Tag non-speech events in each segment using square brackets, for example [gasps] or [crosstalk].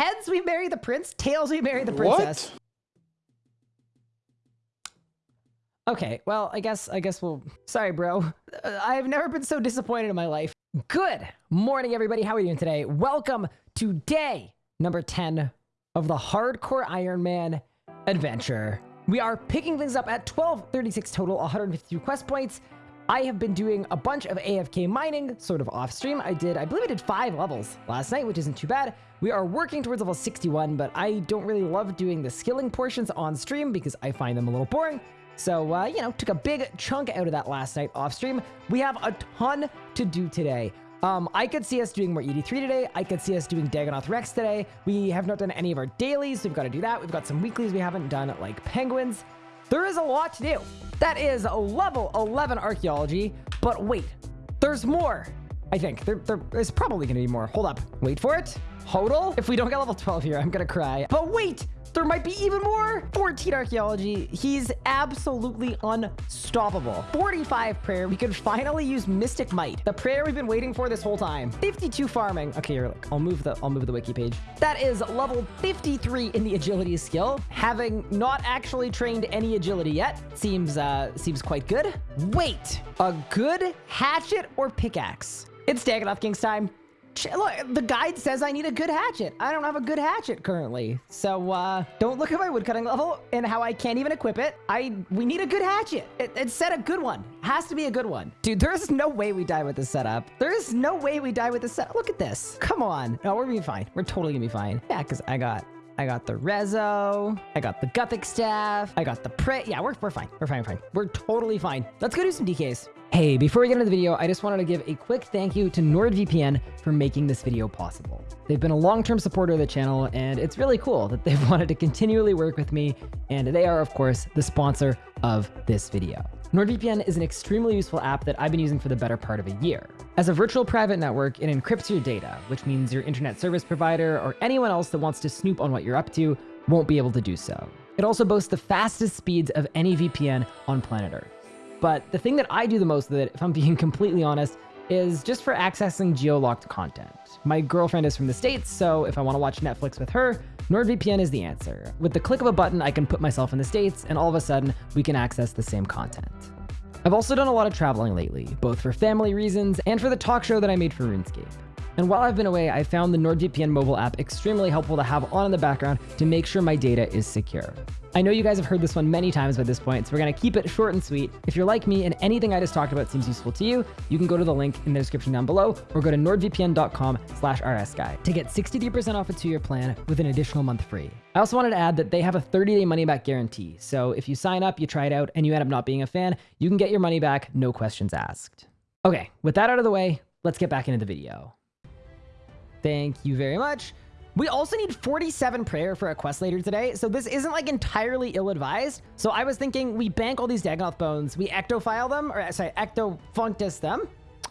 Heads, we marry the prince. Tails, we marry the princess. What? Okay, well, I guess I guess we'll. Sorry, bro. Uh, I've never been so disappointed in my life. Good morning, everybody. How are you doing today? Welcome to day number 10 of the Hardcore Iron Man adventure. We are picking things up at 1236 total, 152 quest points. I have been doing a bunch of AFK mining, sort of off stream. I did, I believe I did five levels last night, which isn't too bad. We are working towards level 61, but I don't really love doing the skilling portions on stream because I find them a little boring. So, uh, you know, took a big chunk out of that last night off stream. We have a ton to do today. Um, I could see us doing more ED3 today. I could see us doing Dagannoth Rex today. We have not done any of our dailies, so we've got to do that. We've got some weeklies we haven't done, like penguins. There is a lot to do. That is a level 11 archaeology, but wait, there's more. I think there, there is probably going to be more. Hold up. Wait for it. Hodel. If we don't get level 12 here, I'm going to cry. But wait, there might be even more. 14 archaeology. He's absolutely unstoppable. 45 prayer. We could finally use mystic might. The prayer we've been waiting for this whole time. 52 farming. Okay, here, look. I'll move the I'll move the wiki page. That is level 53 in the agility skill. Having not actually trained any agility yet seems uh seems quite good. Wait, a good hatchet or pickaxe? It's Dagannoth King's time. Look, the guide says I need a good hatchet. I don't have a good hatchet currently. So, uh, don't look at my woodcutting level and how I can't even equip it. I, we need a good hatchet. It, it said a good one. Has to be a good one. Dude, there's no way we die with this setup. There is no way we die with this setup. Look at this. Come on. No, we're gonna be fine. We're totally gonna be fine. Yeah, because I got I got the Rezo. I got the Guthix Staff. I got the Prey. Yeah, we're, we're fine. We're fine. We're fine. We're totally fine. Let's go do some DKs. Hey, before we get into the video, I just wanted to give a quick thank you to NordVPN for making this video possible. They've been a long-term supporter of the channel, and it's really cool that they've [laughs] wanted to continually work with me, and they are, of course, the sponsor of this video. NordVPN is an extremely useful app that I've been using for the better part of a year. As a virtual private network, it encrypts your data, which means your internet service provider or anyone else that wants to snoop on what you're up to won't be able to do so. It also boasts the fastest speeds of any VPN on planet Earth. But the thing that I do the most with it, if I'm being [laughs] completely honest, is just for accessing geo-locked content. My girlfriend is from the States, so if I want to watch Netflix with her, NordVPN is the answer. With the click of a button, I can put myself in the States, and all of a sudden, we can access the same content. I've also done a lot of traveling lately, both for family reasons and for the talk show that I made for RuneScape. And while I've been away, I found the NordVPN mobile app extremely helpful to have on in the background to make sure my data is secure. I know you guys have heard this one many times by this point, so we're going to keep it short and sweet. If you're like me and anything I just talked about seems useful to you, you can go to the link in the description down below or go to nordvpn.com slash rsguy to get 63% off a two-year plan with an additional month free. I also wanted to add that they have a 30-day money-back guarantee, so if you sign up, you try it out, and you end up not being a fan, you can get your money back, no questions asked. Okay, with that out of the way, let's get back into the video. Thank you very much. We also need 47 prayer for a quest later today, so this isn't like entirely ill-advised. So I was thinking we bank all these Dagannoth bones, we ectophile them, or sorry, ectofuntus them,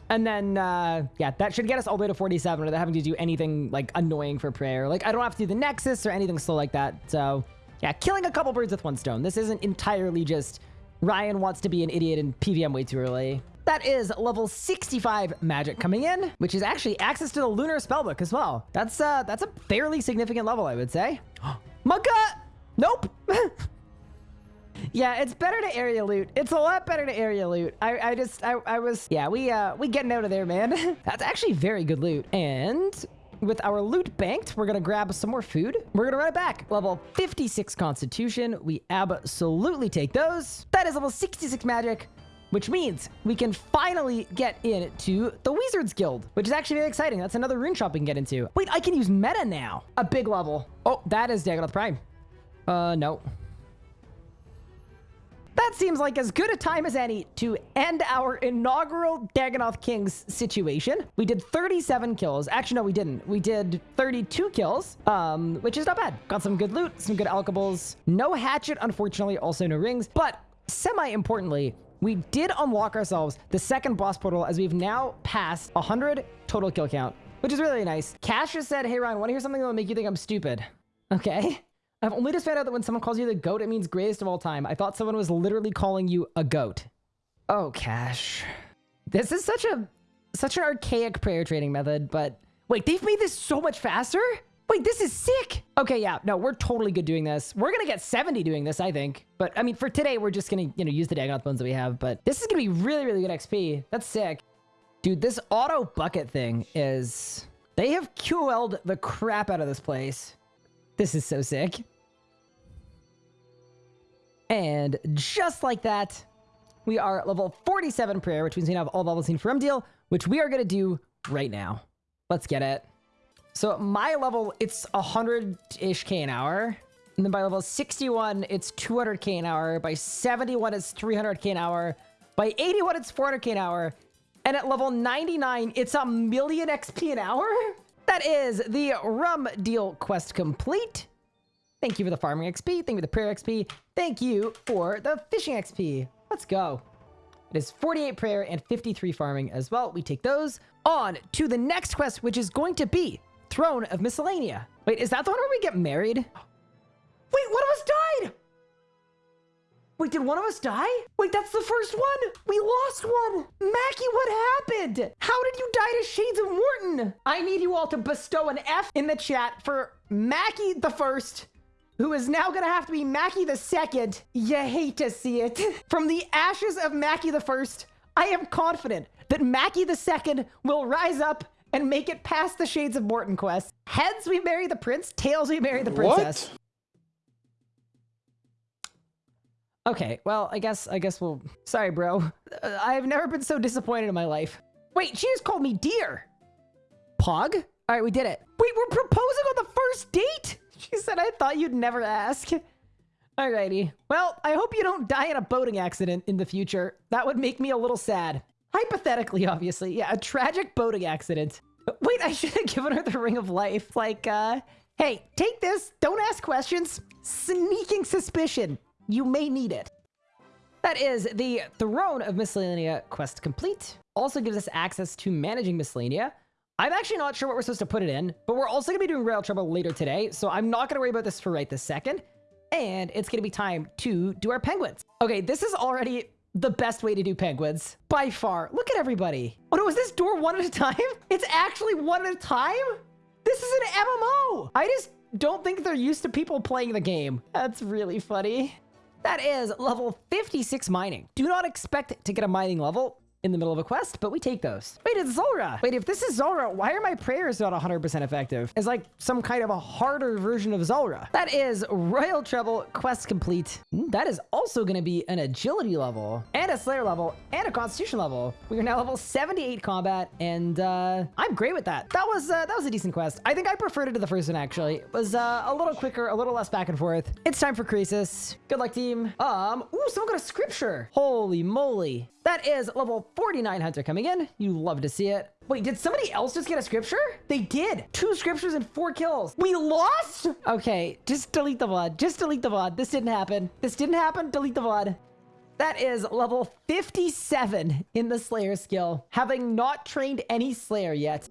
and then, uh, yeah, that should get us all the way to 47 without having to do anything like annoying for prayer. Like I don't have to do the Nexus or anything slow like that. So yeah, killing a couple birds with one stone. This isn't entirely just Ryan wants to be an idiot and PVM way too early. That is level 65 magic coming in, which is actually access to the Lunar Spellbook as well. That's uh, that's a fairly significant level, I would say. [gasps] Mugga! Nope! [laughs] yeah, it's better to area loot. It's a lot better to area loot. I, I just, I, I was, yeah, we, uh, we getting out of there, man. [laughs] that's actually very good loot. And with our loot banked, we're going to grab some more food. We're going to run it back. Level 56 constitution. We absolutely take those. That is level 66 magic which means we can finally get into the Wizards Guild, which is actually very exciting. That's another rune shop we can get into. Wait, I can use meta now. A big level. Oh, that is Dagannoth Prime. Uh, no. That seems like as good a time as any to end our inaugural Dagannoth Kings situation. We did 37 kills. Actually, no, we didn't. We did 32 kills, um, which is not bad. Got some good loot, some good alchables. No hatchet, unfortunately, also no rings. But semi-importantly, we did unlock ourselves the second boss portal as we've now passed 100 total kill count, which is really nice. Cash just said, hey, Ryan, want to hear something that will make you think I'm stupid? Okay. [laughs] I've only just found out that when someone calls you the goat, it means greatest of all time. I thought someone was literally calling you a goat. Oh, Cash. This is such a such an archaic prayer trading method, but wait, they've made this so much faster? Wait, this is sick. Okay, yeah, no, we're totally good doing this. We're gonna get 70 doing this, I think. But I mean, for today, we're just gonna, you know, use the Dagoth bones that we have. But this is gonna be really, really good XP. That's sick. Dude, this auto bucket thing is... They have QL'd the crap out of this place. This is so sick. And just like that, we are level 47 prayer, which means we have all levels seen for deal, which we are going to do right now. Let's get it. So my level, it's 100-ish K an hour. And then by level 61, it's 200k an hour. By 71, it's 300k an hour. By 81, it's 400k an hour. And at level 99, it's a million XP an hour? That is the rum deal quest complete. Thank you for the farming XP. Thank you for the prayer XP. Thank you for the fishing XP. Let's go. It is 48 prayer and 53 farming as well. We take those on to the next quest, which is going to be Throne of Miscellanea. Wait, is that the one where we get married? Wait, one of us died! Wait, did one of us die? Wait, that's the first one! We lost one! Mackie, what happened? How did you die to Shades of Mort'ton? I need you all to bestow an F in the chat for Mackie the first, who is now gonna have to be Mackie the second. You hate to see it. [laughs] From the ashes of Mackie the first, I am confident that Mackie the second will rise up and make it past the Shades of Mort'ton quest. Heads, we marry the prince. Tails, we marry the princess. What? Okay, well, I guess, I guess we'll... Sorry, bro. Uh, I've never been so disappointed in my life. Wait, she just called me dear. Pog? All right, we did it. Wait, we're proposing on the first date? She said, I thought you'd never ask. Alrighty. Well, I hope you don't die in a boating accident in the future. That would make me a little sad. Hypothetically, obviously. Yeah, a tragic boating accident. Wait, I should have given her the ring of life. Like, uh, hey, take this. Don't ask questions. Sneaking suspicion. You may need it. That is the Throne of Miscellanea quest complete. Also gives us access to managing Miscellanea. I'm actually not sure what we're supposed to put it in, but we're also going to be doing Royal Trouble later today, so I'm not going to worry about this for right this second. And it's going to be time to do our penguins. Okay, this is already the best way to do penguins by far. Look at everybody. Oh no, is this door one at a time? [laughs] It's actually one at a time? This is an MMO. I just don't think they're used to people playing the game. That's really funny. That is level 56 mining. Do not expect to get a mining level in the middle of a quest, but we take those. Wait, it's Zulrah. Wait, if this is Zulrah, why are my prayers not 100% effective? It's like some kind of a harder version of Zulrah. That is Royal Trouble quest complete. Hmm, that is also going to be an agility level and a slayer level and a constitution level. We are now level 78 combat and uh, I'm great with that. That was uh, that was a decent quest. I think I preferred it to the first one actually. It was uh, a little quicker, a little less back and forth. It's time for Croesus. Good luck team. Um, ooh, someone got a scripture. Holy moly. That is level 49 Hunter coming in. You love to see it. Wait, did somebody else just get a scripture? They did. Two scriptures and four kills. We lost? Okay, just delete the VOD. Just delete the VOD. This didn't happen. This didn't happen. Delete the VOD. That is level 57 in the Slayer skill, having not trained any Slayer yet.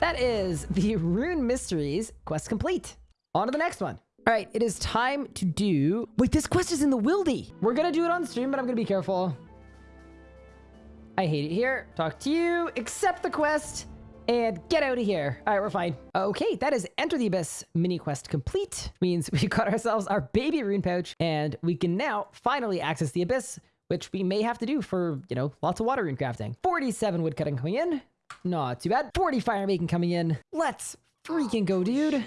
That is the Rune Mysteries quest complete. On to the next one. All right, it is time to do... Wait, this quest is in the Wildy. We're going to do it on stream, but I'm going to be careful. I hate it here. Talk to you. Accept the quest. And get out of here. All right, we're fine. Okay, that is Enter the Abyss mini quest complete. Means [laughs] we got ourselves our baby rune pouch, and we can now finally access the Abyss, which we may have to do for, you know, lots of water rune crafting. 47 woodcutting coming in. Not too bad. 40 fire making coming in. Let's freaking go, dude.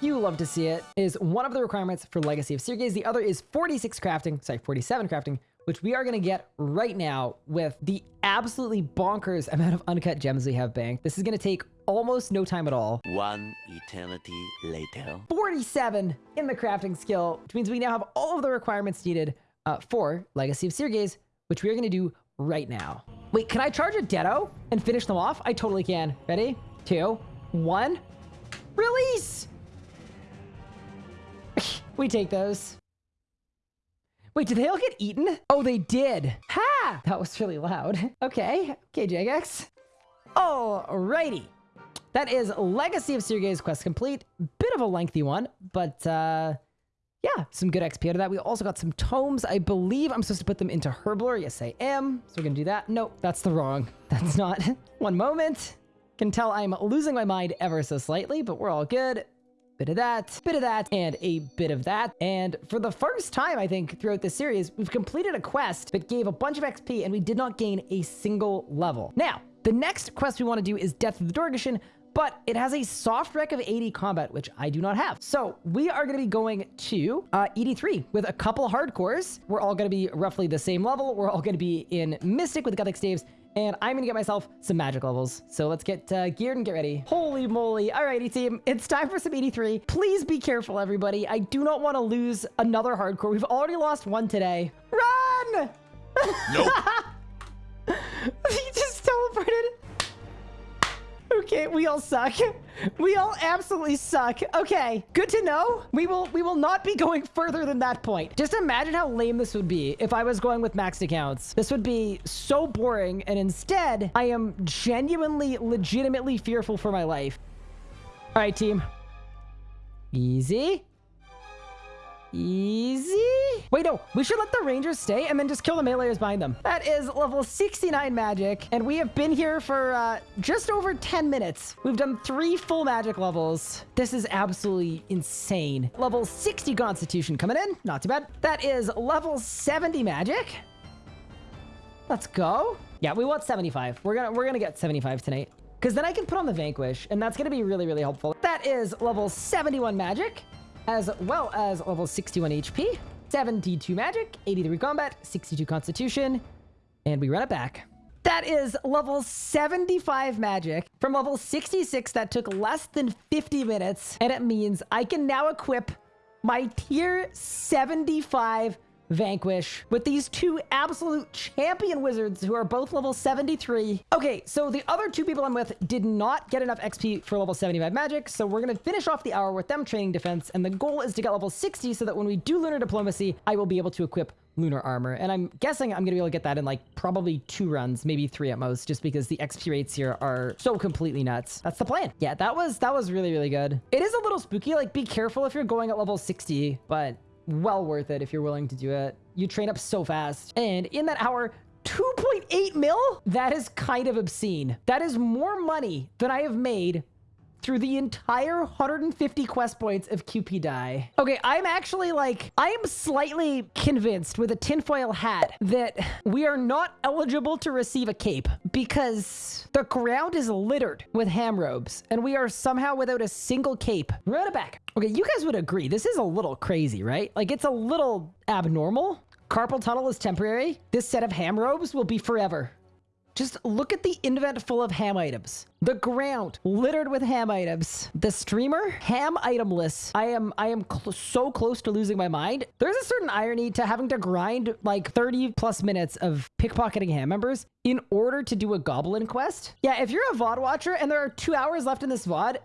You love to see it. Is one of the requirements for Legacy of Seergaze. The other is 46 crafting, sorry, 47 crafting, which we are going to get right now with the absolutely bonkers [laughs] amount of uncut gems we have banked. This is going to take almost no time at all. One eternity later. 47 in the crafting skill, which means we now have all of the requirements needed uh, for Legacy of Seergaze, which we are going to do right now. Wait, can I charge a Ditto and finish them off? I totally can. Ready? Two, one, release! [laughs] we take those. Wait, did they all get eaten? Oh, they did. Ha! That was really loud. [laughs] Okay. Okay, Jagex. Alrighty. That is Legacy of Seergaze quest complete. Bit of a lengthy one, but uh, yeah, some good XP out of that. We also got some tomes. I believe I'm supposed to put them into Herblore. Yes, I am. So we're going to do that. Nope, that's the wrong. [laughs] That's not. [laughs] one moment. Can tell I'm losing my mind ever so slightly, but we're all good. Bit of that, bit of that, and a bit of that. And for the first time, I think, throughout this series, we've completed a quest that gave a bunch of XP and we did not gain a single level. Now, the next quest we want to do is Death of the Dorgeshuun, but it has a soft rec of 80 combat, which I do not have. So we are going to be going to uh, ED3 with a couple hardcores. We're all going to be roughly the same level. We're all going to be in Mystic with Guthix Staves, and I'm going to get myself some magic levels. So let's get uh, geared and get ready. Holy moly. Alrighty, team. It's time for some ED3. Please be careful, everybody. I do not want to lose another hardcore. We've already lost one today. Run! Nope. [laughs] [laughs] Okay, we all suck. [laughs] We all absolutely suck. Okay, good to know. We will we will not be going further than that point. Just imagine how lame this would be if I was going with maxed accounts. This would be so boring, and instead, I am genuinely, legitimately fearful for my life. All right, team. Easy. Easy. Wait, no, we should let the rangers stay and then just kill the meleeers behind them. That is level 69 magic, and we have been here for uh, just over 10 minutes. We've done three full magic levels. This is absolutely insane. Level 60 constitution coming in, not too bad. That is level 70 magic. Let's go. Yeah, we want 75. We're gonna we're gonna get 75 tonight. Because then I can put on the Vanquish, and that's gonna be really, really helpful. That is level 71 magic as well as level 61 HP, 72 magic, 83 combat, 62 constitution, and we run it back. That is level 75 magic. From level 66, that took less than 50 minutes, and it means I can now equip my tier 75 Vanquish with these two absolute champion wizards who are both level 73. Okay, so the other two people I'm with did not get enough XP for level 75 magic, so we're going to finish off the hour with them training defense, and the goal is to get level 60 so that when we do Lunar Diplomacy, I will be able to equip lunar armor. And i'm guessing i'm gonna be able to get that in like probably two runs maybe three at most just because the xp rates here are so completely nuts. That's the plan. Yeah that was that was really really good. It is a little spooky like be careful if you're going at level 60 but well worth it if you're willing to do it. You train up so fast. And in that hour, 2.8 mil? That is kind of obscene. That is more money than I have made through the entire 150 quest points of QP die. Okay, I'm actually like, I am slightly convinced with a tinfoil hat that we are not eligible to receive a cape because the ground is littered with ham robes and we are somehow without a single cape. Run it back. Okay, you guys would agree. This is a little crazy, right? Like it's a little abnormal. Carpal tunnel is temporary. This set of ham robes will be forever. Just look at the invent full of ham items. The ground littered with ham items. The streamer ham itemless. I am I am cl so close to losing my mind. There's a certain irony to having to grind like 30 plus minutes of pickpocketing ham members in order to do a goblin quest. Yeah, if you're a VOD watcher and there are two hours left in this VOD,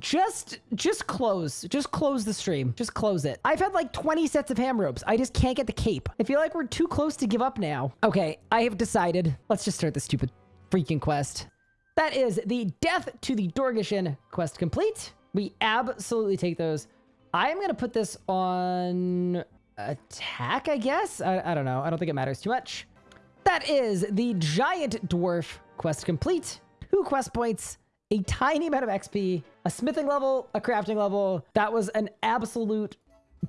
just just close just close the stream just close it. I've had like 20 sets of ham ropes. I just can't get the cape. I feel like we're too close to give up now. Okay i have decided. Let's just start the stupid freaking quest. That is the death to the dorgeshuun quest complete. We absolutely take those. I'm gonna put this on attack i guess? I, I don't know. I don't think it matters too much. That is the giant dwarf quest complete. Two quest points a tiny amount of XP, a smithing level, a crafting level. That was an absolute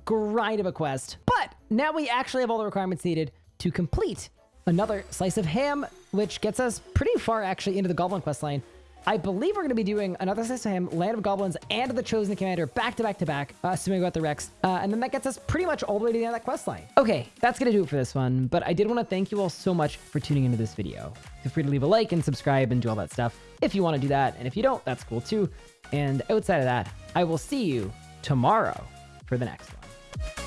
grind of a quest. But now we actually have all the requirements needed to complete another slice of ham, which gets us pretty far actually into the Goblin quest line. I believe we're going to be doing another ham, Land of Goblins, and the Chosen Commander back to back to back, uh, assuming we got the Rex. Uh, and then that gets us pretty much all the way to the end of that quest line. Okay, that's going to do it for this one. But I did want to thank you all so much for tuning into this video. Feel free to leave a like and subscribe and do all that stuff if you want to do that. And if you don't, that's cool too. And outside of that, I will see you tomorrow for the next one.